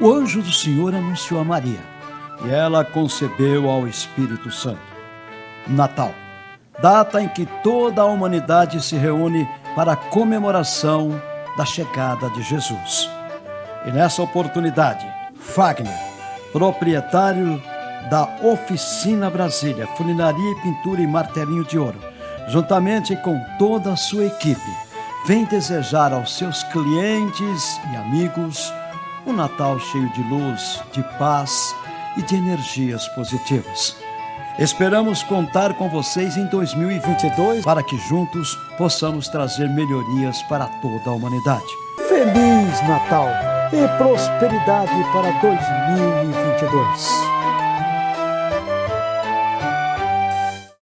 o anjo do Senhor anunciou a Maria e ela concebeu ao Espírito Santo. Natal, data em que toda a humanidade se reúne para a comemoração da chegada de Jesus. E nessa oportunidade, Fagner, proprietário da Oficina Brasília, Funilaria e Pintura e Martelinho de Ouro, juntamente com toda a sua equipe, vem desejar aos seus clientes e amigos um Natal cheio de luz, de paz e de energias positivas. Esperamos contar com vocês em 2022 para que juntos possamos trazer melhorias para toda a humanidade. Feliz Natal e prosperidade para 2022.